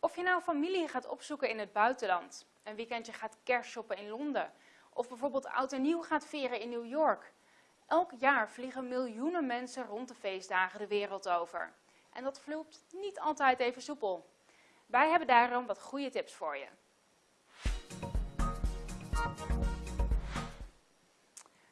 Of je nou familie gaat opzoeken in het buitenland, een weekendje gaat kerstshoppen in Londen, of bijvoorbeeld oud en nieuw gaat vieren in New York. Elk jaar vliegen miljoenen mensen rond de feestdagen de wereld over. En dat vloept niet altijd even soepel. Wij hebben daarom wat goede tips voor je.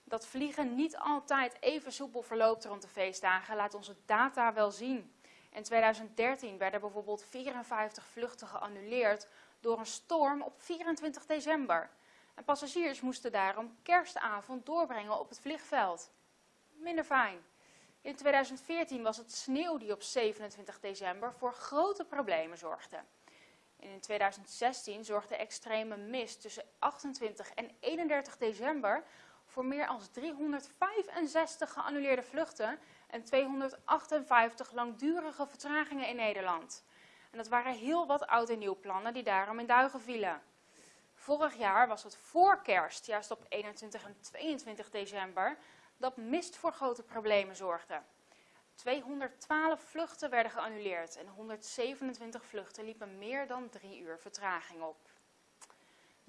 Dat vliegen niet altijd even soepel verloopt rond de feestdagen, laat onze data wel zien. In 2013 werden bijvoorbeeld 54 vluchten geannuleerd door een storm op 24 december. En passagiers moesten daarom kerstavond doorbrengen op het vliegveld. Minder fijn. In 2014 was het sneeuw die op 27 december voor grote problemen zorgde. In 2016 zorgde extreme mist tussen 28 en 31 december voor meer dan 365 geannuleerde vluchten en 258 langdurige vertragingen in Nederland. En dat waren heel wat oud en nieuw plannen die daarom in duigen vielen. Vorig jaar was het voor kerst, juist op 21 en 22 december, dat mist voor grote problemen zorgde. 212 vluchten werden geannuleerd en 127 vluchten liepen meer dan drie uur vertraging op.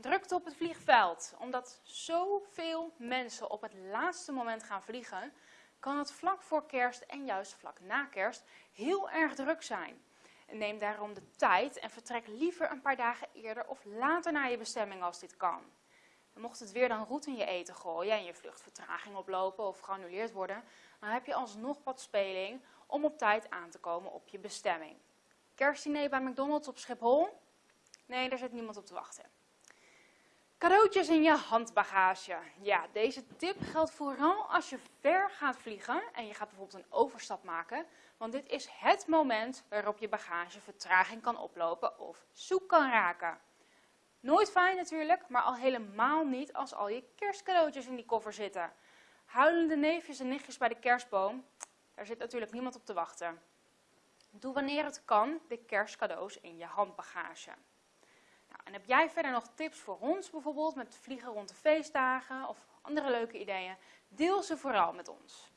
Drukte op het vliegveld. Omdat zoveel mensen op het laatste moment gaan vliegen, kan het vlak voor kerst en juist vlak na kerst heel erg druk zijn. neem daarom de tijd en vertrek liever een paar dagen eerder of later naar je bestemming als dit kan. Mocht het weer dan roet in je eten gooien en je vluchtvertraging oplopen of geannuleerd worden, dan heb je alsnog wat speling om op tijd aan te komen op je bestemming. Kerstdiner bij McDonald's op Schiphol? Nee, daar zit niemand op te wachten. Cadeautjes in je handbagage. Ja, deze tip geldt vooral als je ver gaat vliegen en je gaat bijvoorbeeld een overstap maken. Want dit is het moment waarop je bagage vertraging kan oplopen of zoek kan raken. Nooit fijn natuurlijk, maar al helemaal niet als al je kerstcadeautjes in die koffer zitten. Huilende neefjes en nichtjes bij de kerstboom, daar zit natuurlijk niemand op te wachten. Doe wanneer het kan de kerstcadeaus in je handbagage. En heb jij verder nog tips voor ons bijvoorbeeld met vliegen rond de feestdagen of andere leuke ideeën? Deel ze vooral met ons.